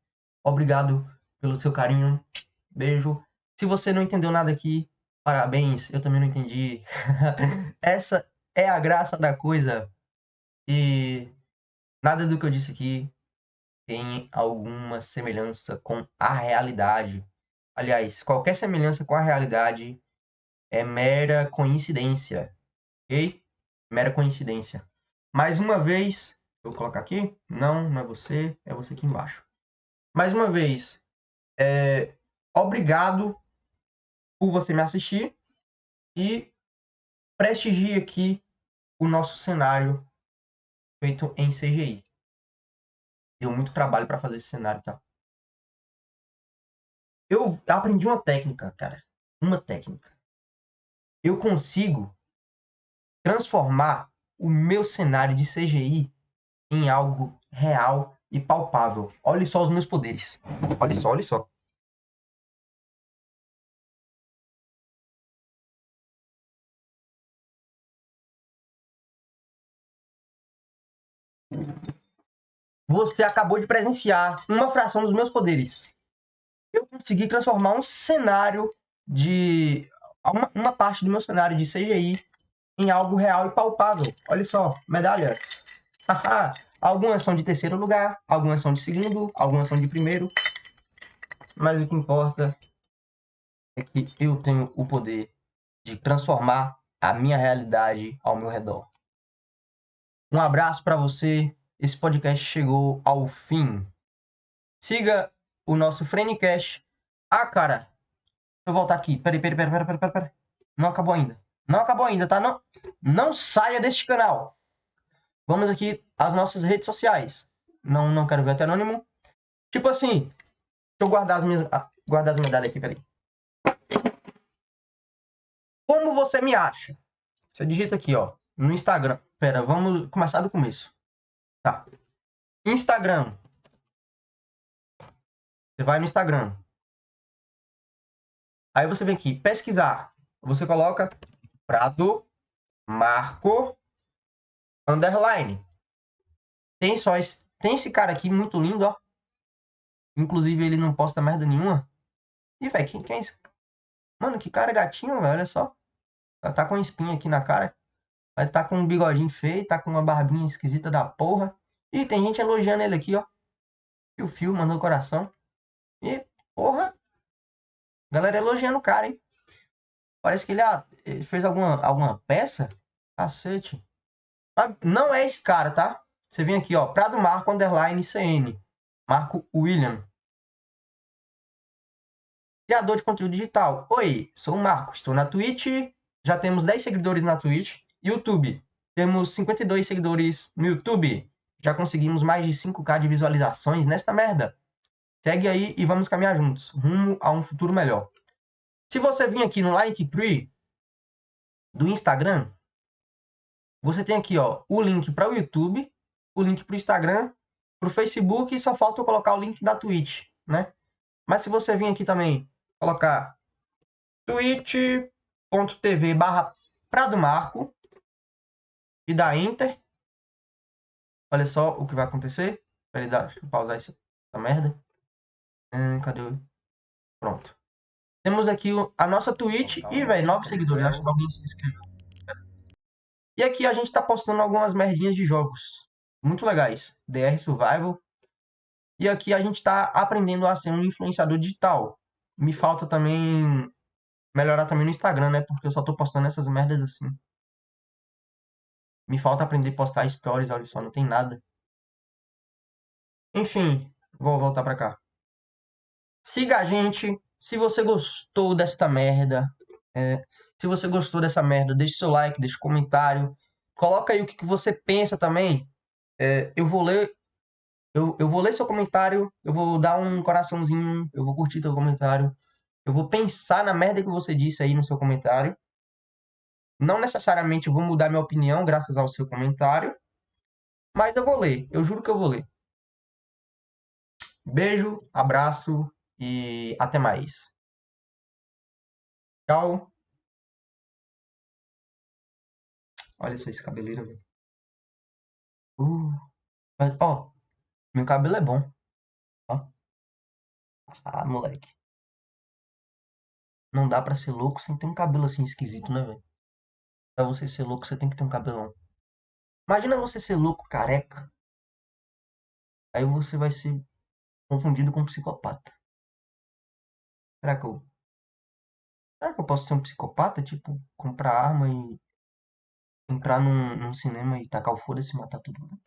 Obrigado pelo seu carinho. Beijo. Se você não entendeu nada aqui, parabéns, eu também não entendi. essa é a graça da coisa. E nada do que eu disse aqui tem alguma semelhança com a realidade. Aliás, qualquer semelhança com a realidade é mera coincidência, ok? Mera coincidência. Mais uma vez, vou colocar aqui. Não, não é você, é você aqui embaixo. Mais uma vez, é, obrigado por você me assistir e prestigie aqui o nosso cenário feito em CGI. Deu muito trabalho para fazer esse cenário, tá? Eu aprendi uma técnica, cara. Uma técnica. Eu consigo transformar o meu cenário de CGI em algo real e palpável. Olhe só os meus poderes. Olha só, olha só. Você acabou de presenciar uma fração dos meus poderes. Eu consegui transformar um cenário de. Uma, uma parte do meu cenário de CGI em algo real e palpável. Olha só, medalhas. algumas são de terceiro lugar, algumas são de segundo, algumas são de primeiro. Mas o que importa é que eu tenho o poder de transformar a minha realidade ao meu redor. Um abraço para você. Esse podcast chegou ao fim. Siga o nosso Frenecast. Ah, cara. Deixa eu voltar aqui. Peraí, peraí, peraí, peraí, peraí, peraí. Não acabou ainda. Não acabou ainda, tá? Não, não saia deste canal. Vamos aqui às nossas redes sociais. Não, não quero ver até anônimo. Tipo assim, deixa eu guardar as minhas, ah, guardar as medalhas aqui, peraí. Como você me acha? Você digita aqui, ó, no Instagram. Pera, vamos começar do começo. Tá. Instagram. Você vai no Instagram. Aí você vem aqui, pesquisar. Você coloca Prado Marco underline. Tem só esse, tem esse cara aqui muito lindo, ó. Inclusive ele não posta merda nenhuma. E velho, quem, quem é esse? Mano, que cara gatinho, velho, olha só. Ela tá com espinha aqui na cara. Vai tá com um bigodinho feio, tá com uma barbinha esquisita da porra. E tem gente elogiando ele aqui, ó. Fio Fio, mandando coração. E, porra. Galera elogiando o cara, hein? Parece que ele, ah, ele fez alguma, alguma peça. Cacete. Ah, não é esse cara, tá? Você vem aqui, ó. Prado Marco Underline CN. Marco William. Criador de conteúdo digital. Oi, sou o Marco. Estou na Twitch. Já temos 10 seguidores na Twitch. YouTube. Temos 52 seguidores no YouTube. Já conseguimos mais de 5k de visualizações nesta merda. Segue aí e vamos caminhar juntos, rumo a um futuro melhor. Se você vir aqui no Linktree do Instagram, você tem aqui ó, o link para o YouTube, o link para o Instagram, para o Facebook e só falta eu colocar o link da Twitch, né? Mas se você vir aqui também colocar twitch.tv barra Prado Marco e dar Enter, olha só o que vai acontecer. Peraí, deixa eu pausar essa, essa merda. Hum, cadê. Pronto. Temos aqui a nossa Twitch e, velho, novos seguidores. Acho que alguém se inscreveu. E aqui a gente tá postando algumas merdinhas de jogos muito legais. DR Survival. E aqui a gente tá aprendendo a ser um influenciador digital. Me falta também melhorar também no Instagram, né? Porque eu só tô postando essas merdas assim. Me falta aprender a postar stories, olha só, não tem nada. Enfim, vou voltar pra cá. Siga a gente. Se você gostou desta merda, é, se você gostou dessa merda, deixe seu like, deixe um comentário. Coloca aí o que, que você pensa também. É, eu vou ler. Eu, eu vou ler seu comentário, eu vou dar um coraçãozinho, eu vou curtir teu comentário. Eu vou pensar na merda que você disse aí no seu comentário. Não necessariamente vou mudar minha opinião graças ao seu comentário, mas eu vou ler. Eu juro que eu vou ler. Beijo, abraço e até mais. Tchau. Olha só esse cabeleiro, velho. Uh, ó, meu cabelo é bom. Ó. Ah, moleque. Não dá pra ser louco sem ter um cabelo assim esquisito, né, velho? Pra você ser louco, você tem que ter um cabelão. Imagina você ser louco careca. Aí você vai ser confundido com um psicopata. Será que eu. Será que eu posso ser um psicopata? Tipo, comprar arma e entrar num, num cinema e tacar o foda-se e matar todo mundo?